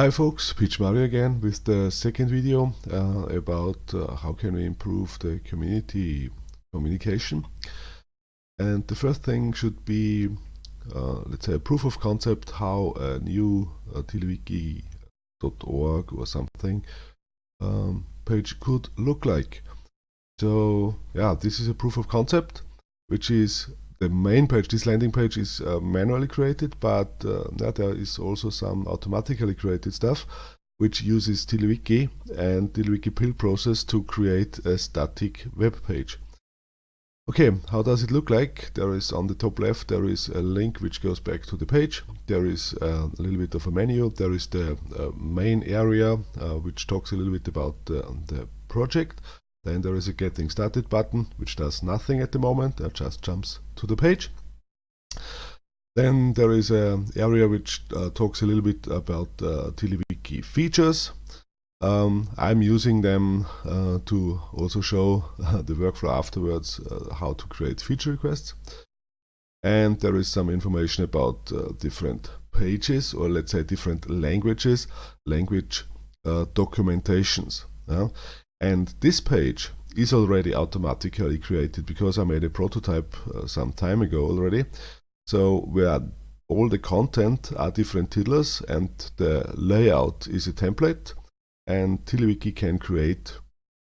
Hi folks, PMario again with the second video uh, about uh, how can we improve the community communication. And the first thing should be, uh, let's say, a proof of concept how a new uh, or something um, page could look like. So yeah, this is a proof of concept, which is the main page, this landing page is uh, manually created, but uh, there is also some automatically created stuff which uses TiddlyWiki and TiddlyWiki build process to create a static web page. Okay, how does it look like? There is on the top left, there is a link which goes back to the page. There is uh, a little bit of a menu. There is the uh, main area uh, which talks a little bit about the project. Then there is a getting started button, which does nothing at the moment, it just jumps to the page. Then there is an area which uh, talks a little bit about uh, features. Um, I'm using them uh, to also show the workflow afterwards uh, how to create feature requests. And there is some information about uh, different pages or let's say different languages, language uh, documentations. And this page is already automatically created because I made a prototype uh, some time ago already. So where all the content are different tiddlers and the layout is a template and TiddlyWiki can create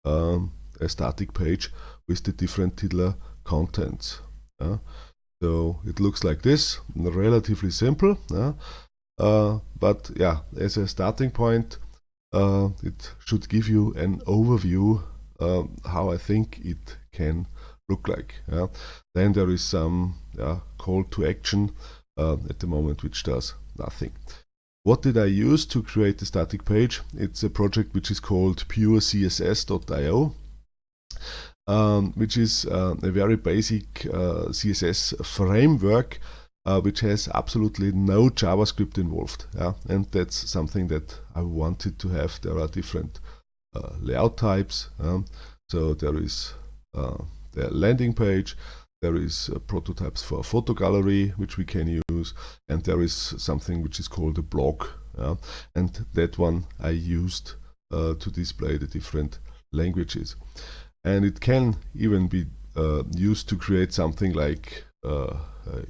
um, a static page with the different tiddler contents. Uh, so it looks like this, relatively simple. Uh, but yeah, as a starting point, uh, it should give you an overview um, how I think it can look like. Yeah. Then there is some yeah, call to action uh, at the moment which does nothing. What did I use to create the static page? It's a project which is called purecss.io, um, which is uh, a very basic uh, CSS framework uh, which has absolutely no JavaScript involved. Yeah? And that's something that I wanted to have. There are different uh, layout types. So there is uh, the landing page, there is uh, prototypes for a photo gallery, which we can use, and there is something which is called a blog. Yeah? And that one I used uh, to display the different languages. And it can even be uh, used to create something like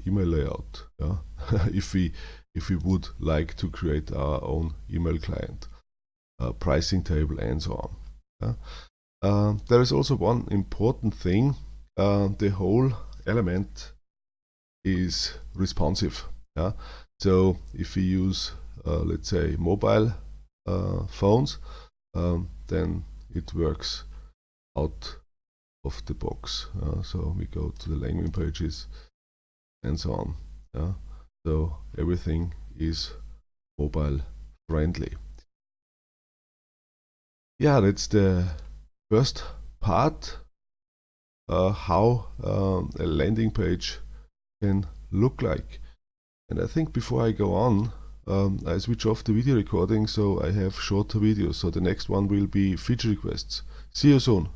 email layout yeah? if we if we would like to create our own email client uh, pricing table and so on yeah? Uh, there is also one important thing uh, the whole element is responsive yeah? so if we use uh, let's say mobile phones um, then it works out of the box. Uh, so we go to the landing pages and so on. Yeah? So everything is mobile friendly. Yeah, that's the first part, uh, how um, a landing page can look like. And I think before I go on, um, I switch off the video recording so I have shorter videos. So the next one will be feature requests. See you soon.